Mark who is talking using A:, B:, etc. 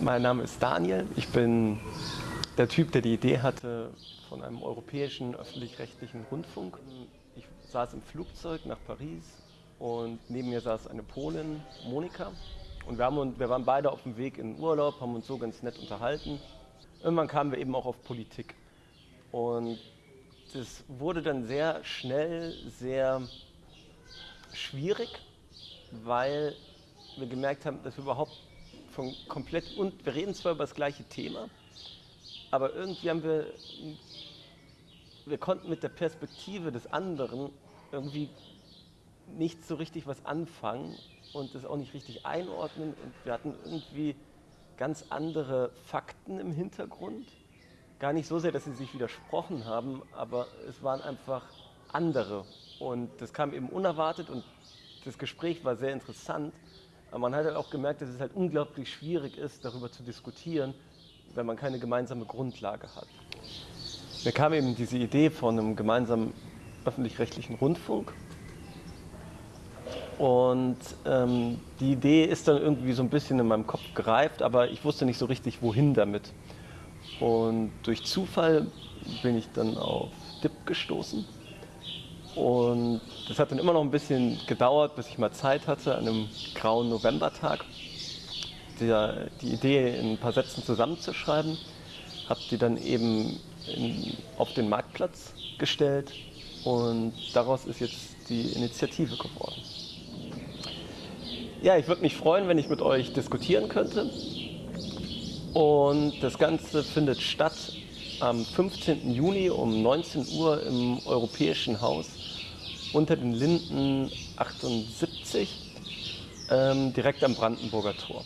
A: Mein Name ist Daniel. Ich bin der Typ, der die Idee hatte von einem europäischen öffentlich-rechtlichen Rundfunk. Ich saß im Flugzeug nach Paris und neben mir saß eine Polin, Monika. Und wir, haben, wir waren beide auf dem Weg in Urlaub, haben uns so ganz nett unterhalten. Irgendwann kamen wir eben auch auf Politik. Und das wurde dann sehr schnell sehr schwierig, weil wir gemerkt haben, dass wir überhaupt von komplett, und wir reden zwar über das gleiche Thema, aber irgendwie haben wir, wir konnten mit der Perspektive des anderen irgendwie nicht so richtig was anfangen und das auch nicht richtig einordnen und wir hatten irgendwie ganz andere Fakten im Hintergrund. Gar nicht so sehr, dass sie sich widersprochen haben, aber es waren einfach andere und das kam eben unerwartet und das Gespräch war sehr interessant, aber man hat halt auch gemerkt, dass es halt unglaublich schwierig ist, darüber zu diskutieren, wenn man keine gemeinsame Grundlage hat. Mir kam eben diese Idee von einem gemeinsamen öffentlich-rechtlichen Rundfunk. Und ähm, die Idee ist dann irgendwie so ein bisschen in meinem Kopf gereift, aber ich wusste nicht so richtig, wohin damit. Und durch Zufall bin ich dann auf DIP gestoßen und das hat dann immer noch ein bisschen gedauert, bis ich mal Zeit hatte, an einem grauen Novembertag, die, die Idee in ein paar Sätzen zusammenzuschreiben. Habe die dann eben in, auf den Marktplatz gestellt und daraus ist jetzt die Initiative geworden. Ja, ich würde mich freuen, wenn ich mit euch diskutieren könnte. Und das Ganze findet statt am 15. Juni um 19 Uhr im Europäischen Haus unter den Linden 78, ähm, direkt am Brandenburger Tor.